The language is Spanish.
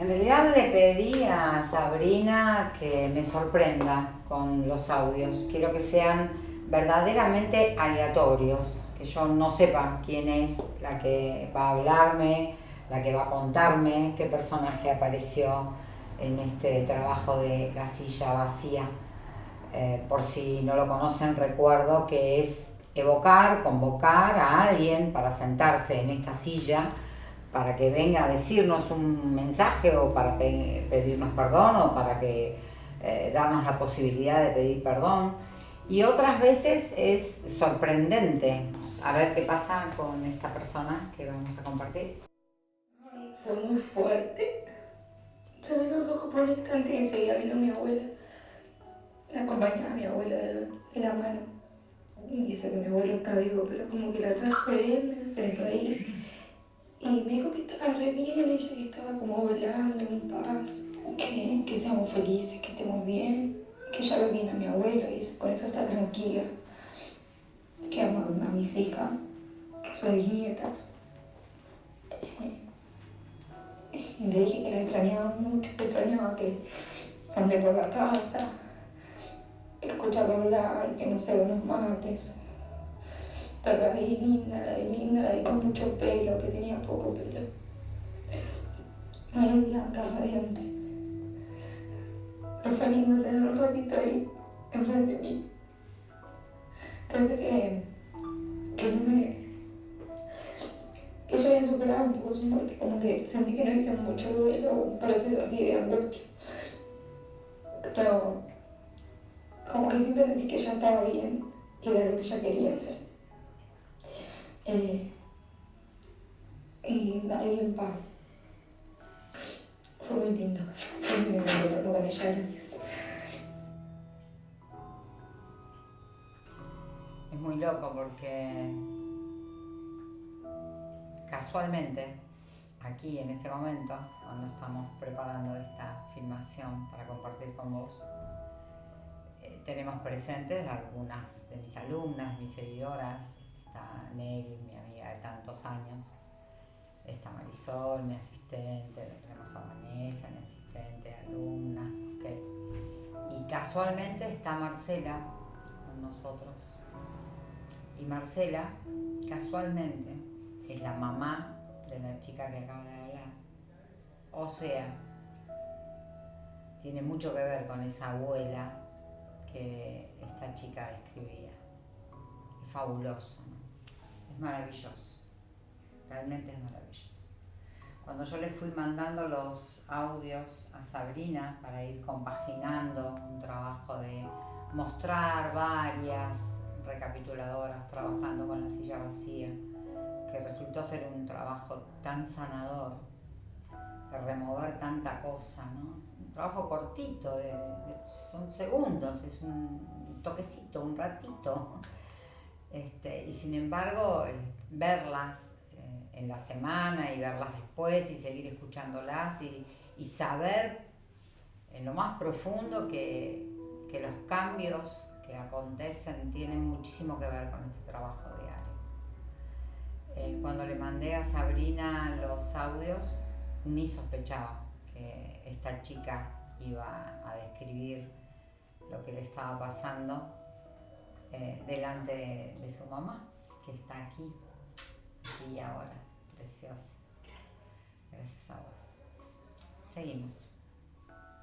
En realidad le pedí a Sabrina que me sorprenda con los audios. Quiero que sean verdaderamente aleatorios, que yo no sepa quién es la que va a hablarme, la que va a contarme, qué personaje apareció en este trabajo de la silla vacía. Eh, por si no lo conocen, recuerdo que es evocar, convocar a alguien para sentarse en esta silla, para que venga a decirnos un mensaje o para pedirnos perdón o para que eh, darnos la posibilidad de pedir perdón. Y otras veces es sorprendente a ver qué pasa con esta persona que vamos a compartir. fue muy fuerte. Se me los ojos por un instante y enseguida vino mi abuela. La acompañaba a mi abuela de, la mano. Y dice que mi abuelo está vivo, pero como que la trajo él, me sentó ahí. Y me dijo que estaba re bien, ella que estaba como volando en paz. Que, que seamos felices, que estemos bien. Que ya ve bien a mi abuelo y por eso está tranquila. Que ama a mis hijas, que son mis nietas. Y le dije que la extrañaba mucho, que extrañaba que ande por la casa, escucharlo hablar, que no se los mates. Pero la vi linda, la vi linda, la vi con mucho pelo, que tenía poco pelo. Muy blanca, radiante. Pero fue lindo tener un ratito ahí, enfrente de mí. Pensé que, que no me que yo había superado un poco su muerte, como que sentí que no hice mucho duelo, proceso así de angustia. Pero como que siempre sentí que ya estaba bien, que era lo que ella quería hacer. Eh, y ahí en paz. Fue muy gracias. Es muy loco porque casualmente, aquí en este momento, cuando estamos preparando esta filmación para compartir con vos, eh, tenemos presentes algunas de mis alumnas, mis seguidoras, está Nelly, mi amiga de tantos años, está Marisol, mi asistente, tenemos a Vanessa, mi asistente, alumnas, ok. Y casualmente está Marcela con nosotros. Y Marcela, casualmente, es la mamá de la chica que acaba de hablar. O sea, tiene mucho que ver con esa abuela que esta chica describía. Es fabuloso, maravilloso, realmente es maravilloso. Cuando yo le fui mandando los audios a Sabrina para ir compaginando un trabajo de mostrar varias recapituladoras trabajando con la silla vacía, que resultó ser un trabajo tan sanador, de remover tanta cosa, ¿no? Un trabajo cortito, son segundos, es un toquecito, un ratito. Este, y sin embargo, eh, verlas eh, en la semana y verlas después y seguir escuchándolas y, y saber en lo más profundo que, que los cambios que acontecen tienen muchísimo que ver con este trabajo diario. Eh, cuando le mandé a Sabrina los audios, ni sospechaba que esta chica iba a describir lo que le estaba pasando eh, delante de, su mamá, que está aquí, y ahora, preciosa. Gracias a vos. Seguimos.